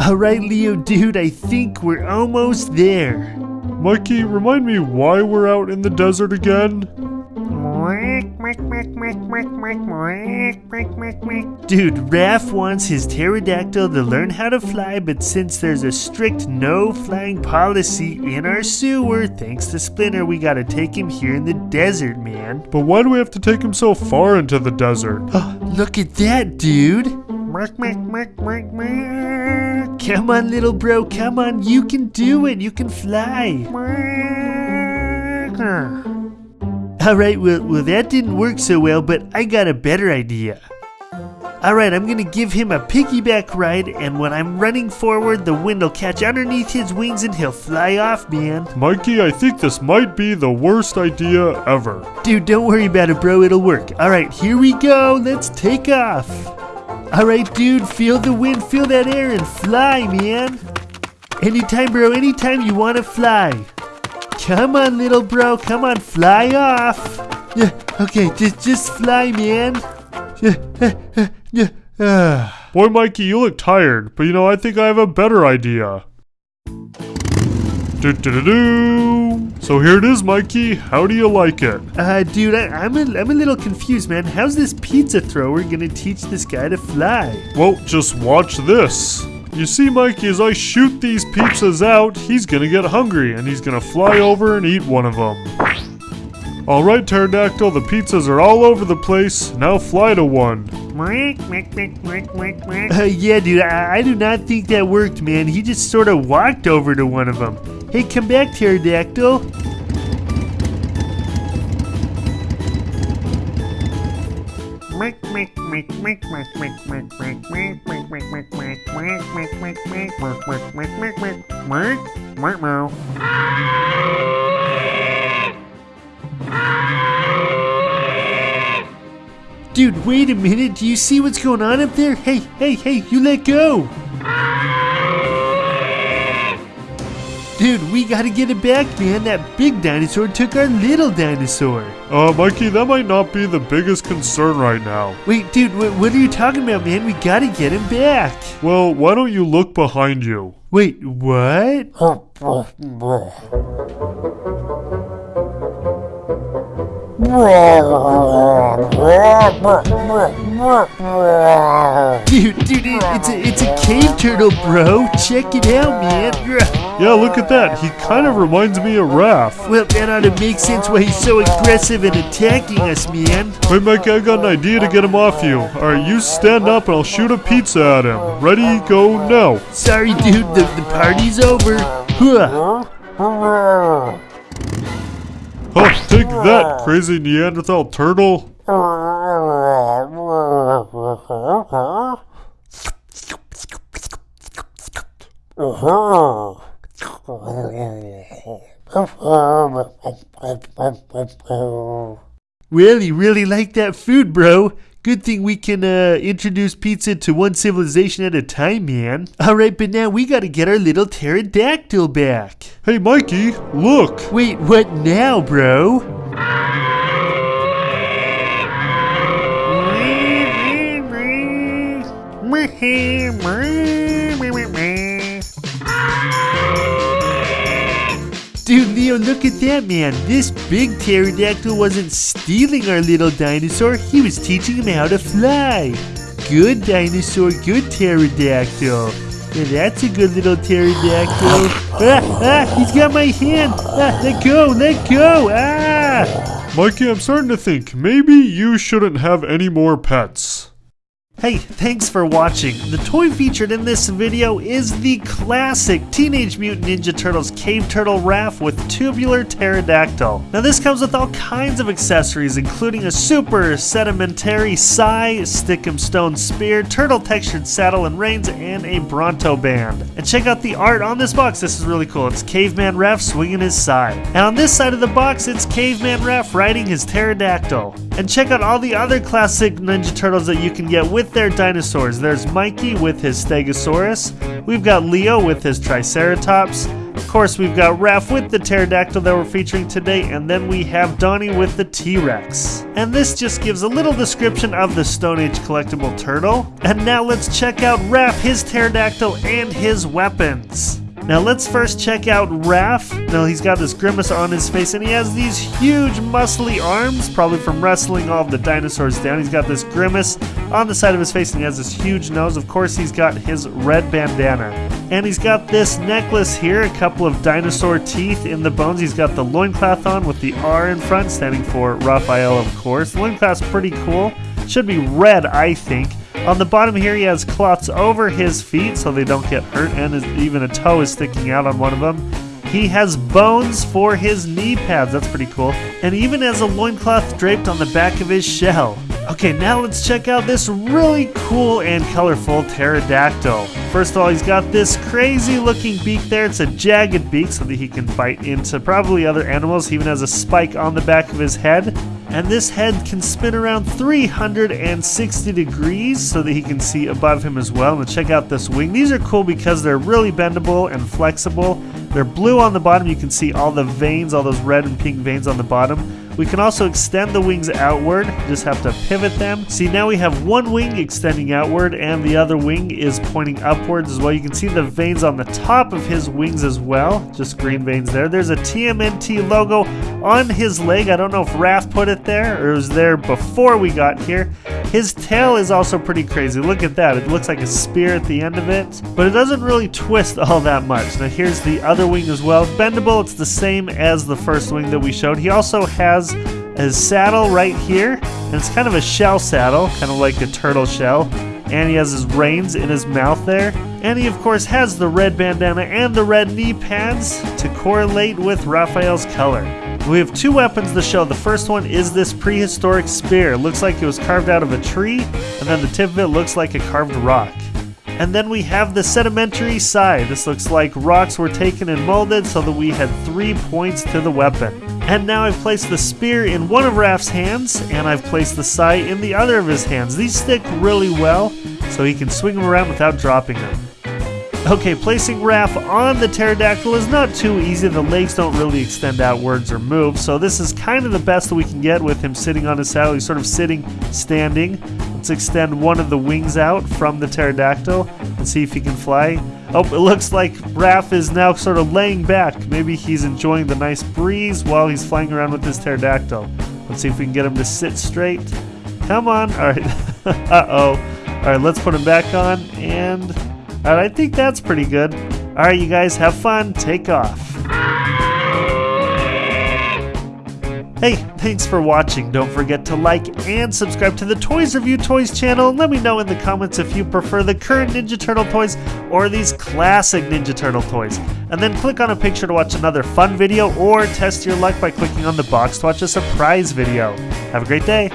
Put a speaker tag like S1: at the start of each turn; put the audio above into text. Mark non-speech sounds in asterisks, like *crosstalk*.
S1: Alright, Leo, dude, I think we're almost there.
S2: Mikey, remind me why we're out in the desert again?
S1: Dude, Raph wants his pterodactyl to learn how to fly, but since there's a strict no flying policy in our sewer, thanks to Splinter, we gotta take him here in the desert, man.
S2: But why do we have to take him so far into the desert?
S1: Look at that, dude! Come on, little bro, come on, you can do it, you can fly. Alright, well, well, that didn't work so well, but I got a better idea. Alright, I'm gonna give him a piggyback ride, and when I'm running forward, the wind will catch underneath his wings and he'll fly off, man.
S2: Mikey, I think this might be the worst idea ever.
S1: Dude, don't worry about it, bro, it'll work. Alright, here we go, let's take off. Alright, dude, feel the wind, feel that air, and fly, man. Anytime, bro, anytime you wanna fly. Come on, little bro. Come on, fly off. Yeah, okay, just just fly, man. Yeah, eh, eh, yeah, yeah.
S2: Boy, Mikey, you look tired, but you know, I think I have a better idea. Do, do, do. So here it is, Mikey. How do you like it?
S1: Uh, dude, I, I'm, a, I'm a little confused, man. How's this pizza thrower gonna teach this guy to fly?
S2: Well, just watch this. You see, Mikey, as I shoot these pizzas out, he's gonna get hungry and he's gonna fly over and eat one of them. Alright, Pterodactyl, the pizzas are all over the place. Now fly to one.
S1: Uh, yeah, dude, I, I do not think that worked, man. He just sort of walked over to one of them. Hey, come back, Pterodactyl. Dude, wait a minute. Do you see what's going on up there? Hey, hey, hey, you let go. Dude, we gotta get it back, man. That big dinosaur took our little dinosaur.
S2: Uh, Mikey, that might not be the biggest concern right now.
S1: Wait, dude, wh- what are you talking about, man? We gotta get him back.
S2: Well, why don't you look behind you?
S1: Wait, what? Dude, dude, it's a, it's a cave turtle, bro. Check it out, man.
S2: Yeah, look at that. He kind of reminds me of Raph.
S1: Well, that ought to make sense why he's so aggressive and attacking us, man.
S2: Wait, Mike, I got an idea to get him off you. Alright, you stand up and I'll shoot a pizza at him. Ready, go, now.
S1: Sorry, dude, the, the party's over. Huh.
S2: Oh, take that, crazy Neanderthal turtle. Uh-huh. *laughs*
S1: Really, really like that food, bro. Good thing we can uh, introduce pizza to one civilization at a time, man. Alright, but now we gotta get our little pterodactyl back.
S2: Hey, Mikey, look.
S1: Wait, what now, bro? Dude, look at that man. This big pterodactyl wasn't stealing our little dinosaur, he was teaching him how to fly. Good dinosaur, good pterodactyl. Yeah, that's a good little pterodactyl. Ah, ah, he's got my hand. Ah, let go, let go. Ah.
S2: Mikey, I'm starting to think maybe you shouldn't have any more pets.
S1: Hey, thanks for watching. The toy featured in this video is the classic Teenage Mutant Ninja Turtles Cave Turtle Raph with tubular pterodactyl. Now this comes with all kinds of accessories including a super sedimentary sai, stick'em stone spear, turtle textured saddle and reins, and a Bronto band. And check out the art on this box, this is really cool. It's Caveman Raph swinging his sai. And on this side of the box, it's Caveman Raph riding his pterodactyl. And check out all the other classic Ninja Turtles that you can get with their dinosaurs. There's Mikey with his Stegosaurus. We've got Leo with his Triceratops. Of course, we've got Raph with the pterodactyl that we're featuring today, and then we have Donnie with the T-Rex. And this just gives a little description of the Stone Age collectible turtle. And now let's check out Raph, his pterodactyl, and his weapons. Now let's first check out Raph. Now he's got this grimace on his face and he has these huge muscly arms, probably from wrestling all the dinosaurs down. He's got this grimace on the side of his face and he has this huge nose. Of course he's got his red bandana. And he's got this necklace here, a couple of dinosaur teeth in the bones. He's got the loincloth on with the R in front, standing for Raphael, of course. The loincloth's pretty cool. Should be red, I think. On the bottom here, he has cloths over his feet so they don't get hurt, and even a toe is sticking out on one of them. He has bones for his knee pads. That's pretty cool. And even has a loincloth draped on the back of his shell. Okay, now let's check out this really cool and colorful pterodactyl. First of all, he's got this crazy looking beak there. It's a jagged beak so that he can bite into probably other animals. He even has a spike on the back of his head. And this head can spin around 360 degrees so that he can see above him as well. And check out this wing. These are cool because they're really bendable and flexible. They're blue on the bottom. You can see all the veins, all those red and pink veins on the bottom. We can also extend the wings outward, just have to pivot them. See, now we have one wing extending outward and the other wing is pointing upwards as well. You can see the veins on the top of his wings as well, just green veins there. There's a TMNT logo on his leg. I don't know if Raph put it there or it was there before we got here. His tail is also pretty crazy. Look at that. It looks like a spear at the end of it, but it doesn't really twist all that much. Now here's the other wing as well. Bendable, it's the same as the first wing that we showed. He also has has his saddle right here, and it's kind of a shell saddle, kind of like a turtle shell. And he has his reins in his mouth there. And he, of course, has the red bandana and the red knee pads to correlate with Raphael's color. We have two weapons to show. The first one is this prehistoric spear. It looks like it was carved out of a tree, and then the tip of it looks like a carved rock. And then we have the sedimentary sai. This looks like rocks were taken and molded so that we had three points to the weapon. And now I've placed the spear in one of Raph's hands, and I've placed the sai in the other of his hands. These stick really well, so he can swing them around without dropping them. Okay, placing Raph on the pterodactyl is not too easy. The legs don't really extend outwards or move, so this is kind of the best that we can get with him sitting on his saddle. He's sort of sitting, standing. Let's extend one of the wings out from the pterodactyl and see if he can fly. Oh, it looks like Raph is now sort of laying back. Maybe he's enjoying the nice breeze while he's flying around with his pterodactyl. Let's see if we can get him to sit straight. Come on. All right. *laughs* Uh-oh. All right, let's put him back on. And right, I think that's pretty good. All right, you guys have fun. Take off. Hey, thanks for watching. Don't forget to like and subscribe to the Toys Review Toys channel and let me know in the comments if you prefer the current Ninja Turtle toys or these classic Ninja Turtle toys. And then click on a picture to watch another fun video or test your luck by clicking on the box to watch a surprise video. Have a great day.